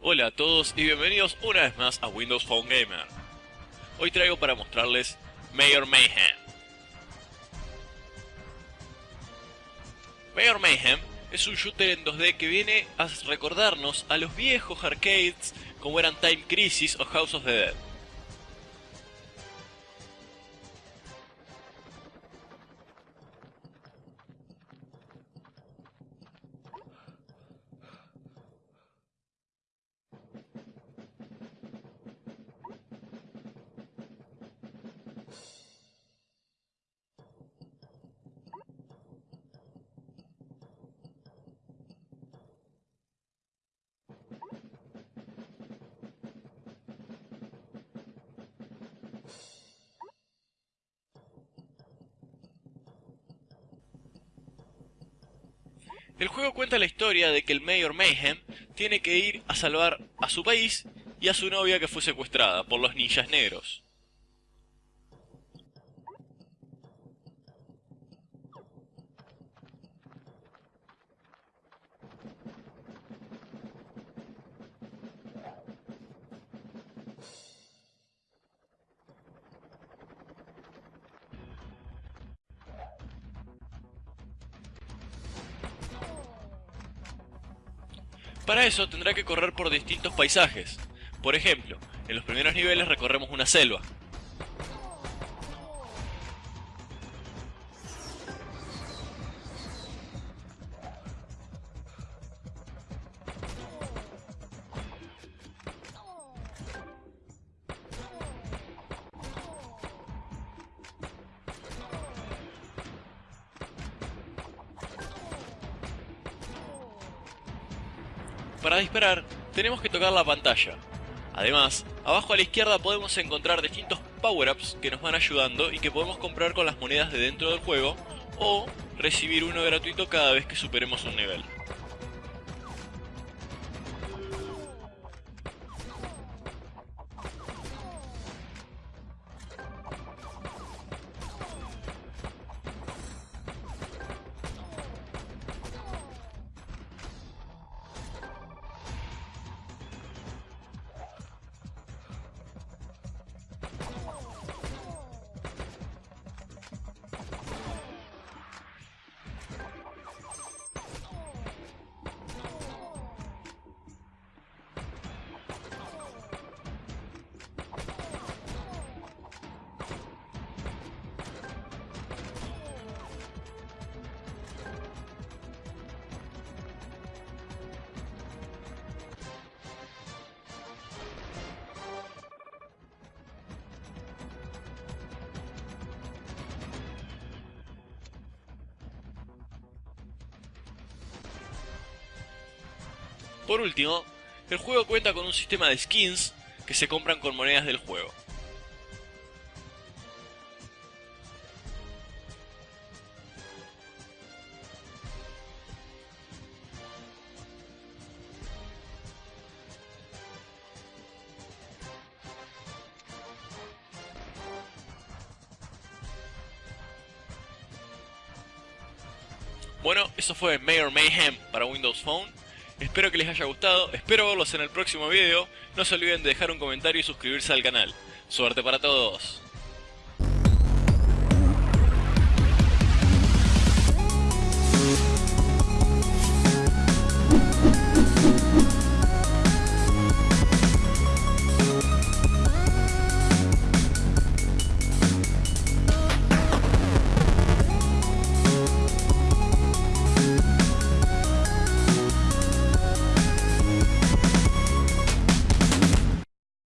Hola a todos y bienvenidos una vez más a Windows Phone Gamer. Hoy traigo para mostrarles Mayor Mayhem. Mayor Mayhem es un shooter en 2D que viene a recordarnos a los viejos arcades como eran Time Crisis o House of the Dead. El juego cuenta la historia de que el Mayor Mayhem tiene que ir a salvar a su país y a su novia que fue secuestrada por los ninjas negros. Para eso tendrá que correr por distintos paisajes. Por ejemplo, en los primeros niveles recorremos una selva. Para disparar, tenemos que tocar la pantalla. Además, abajo a la izquierda podemos encontrar distintos power-ups que nos van ayudando y que podemos comprar con las monedas de dentro del juego o recibir uno gratuito cada vez que superemos un nivel. Por último, el juego cuenta con un sistema de skins que se compran con monedas del juego. Bueno, eso fue Mayor Mayhem para Windows Phone. Espero que les haya gustado, espero verlos en el próximo video. No se olviden de dejar un comentario y suscribirse al canal. Suerte para todos.